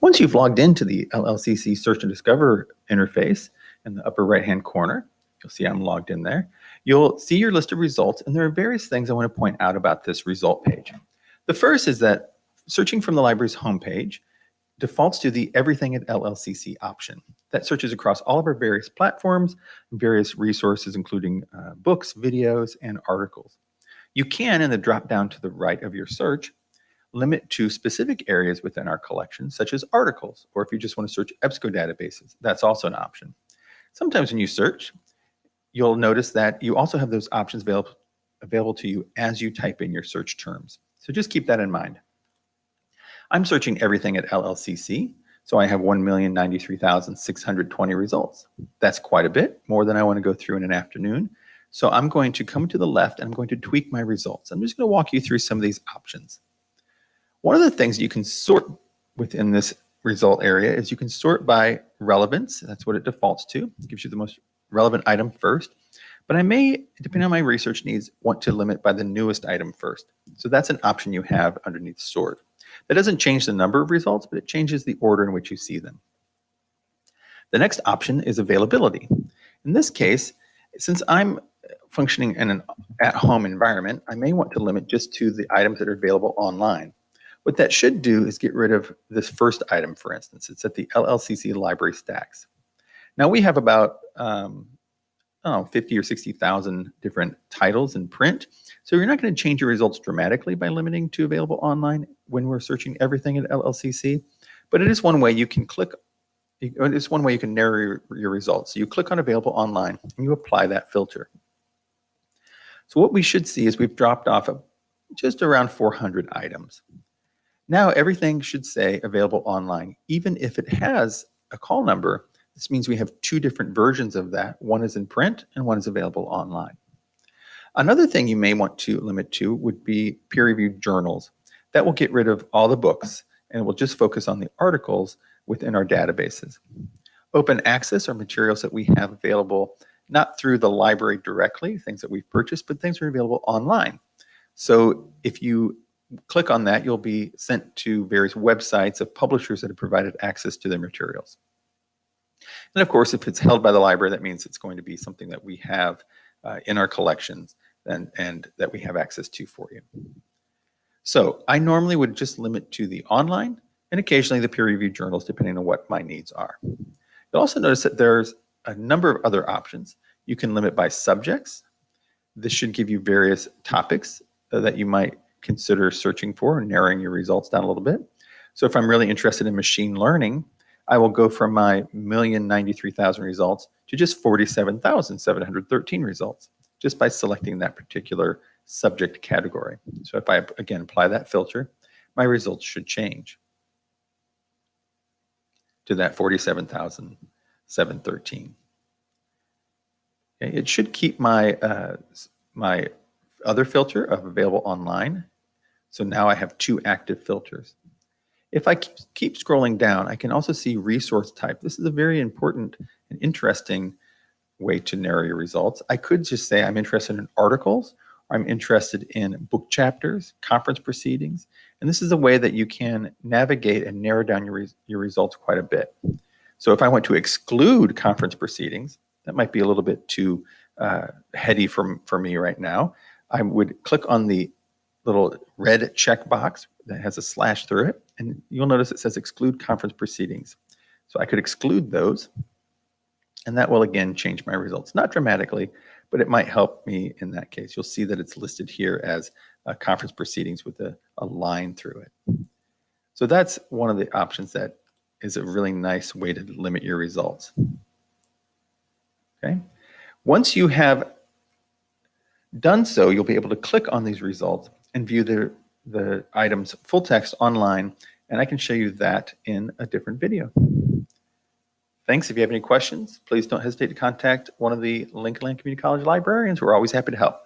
Once you've logged into the LLCC Search and Discover interface in the upper right-hand corner, you'll see I'm logged in there, you'll see your list of results, and there are various things I want to point out about this result page. The first is that searching from the library's homepage defaults to the Everything at LLCC option. That searches across all of our various platforms, and various resources, including uh, books, videos, and articles. You can, in the drop down to the right of your search, limit to specific areas within our collection, such as articles, or if you just want to search EBSCO databases, that's also an option. Sometimes when you search, you'll notice that you also have those options available, available to you as you type in your search terms. So just keep that in mind. I'm searching everything at LLCC, so I have 1,093,620 results. That's quite a bit, more than I want to go through in an afternoon. So I'm going to come to the left and I'm going to tweak my results. I'm just going to walk you through some of these options. One of the things you can sort within this result area is you can sort by relevance. That's what it defaults to. It gives you the most relevant item first. But I may, depending on my research needs, want to limit by the newest item first. So that's an option you have underneath sort. That doesn't change the number of results, but it changes the order in which you see them. The next option is availability. In this case, since I'm functioning in an at-home environment, I may want to limit just to the items that are available online. What that should do is get rid of this first item, for instance. It's at the LLCC library stacks. Now we have about um, know, 50 or 60,000 different titles in print. So you're not going to change your results dramatically by limiting to available online when we're searching everything at LLCC. But it is one way you can click, it's one way you can narrow your, your results. So you click on available online and you apply that filter. So what we should see is we've dropped off of just around 400 items. Now everything should say available online, even if it has a call number this means we have two different versions of that. One is in print and one is available online. Another thing you may want to limit to would be peer-reviewed journals. That will get rid of all the books and will just focus on the articles within our databases. Open access are materials that we have available not through the library directly, things that we've purchased, but things that are available online. So if you click on that, you'll be sent to various websites of publishers that have provided access to their materials. And of course, if it's held by the library, that means it's going to be something that we have uh, in our collections and, and that we have access to for you. So I normally would just limit to the online and occasionally the peer-reviewed journals, depending on what my needs are. You'll also notice that there's a number of other options. You can limit by subjects. This should give you various topics uh, that you might consider searching for and narrowing your results down a little bit. So if I'm really interested in machine learning, I will go from my million ninety-three thousand results to just 47,713 results just by selecting that particular subject category. So if I, again, apply that filter, my results should change to that 47,713. Okay, it should keep my, uh, my other filter of available online. So now I have two active filters. If I keep scrolling down, I can also see resource type. This is a very important and interesting way to narrow your results. I could just say I'm interested in articles, I'm interested in book chapters, conference proceedings, and this is a way that you can navigate and narrow down your, your results quite a bit. So if I want to exclude conference proceedings, that might be a little bit too uh, heady for, for me right now. I would click on the little red checkbox that has a slash through it, and you'll notice it says exclude conference proceedings. So I could exclude those, and that will again change my results. Not dramatically, but it might help me in that case. You'll see that it's listed here as uh, conference proceedings with a, a line through it. So that's one of the options that is a really nice way to limit your results. Okay. Once you have done so, you'll be able to click on these results and view the the items full text online, and I can show you that in a different video. Thanks. If you have any questions, please don't hesitate to contact one of the Lincoln Land Community College librarians. We're always happy to help.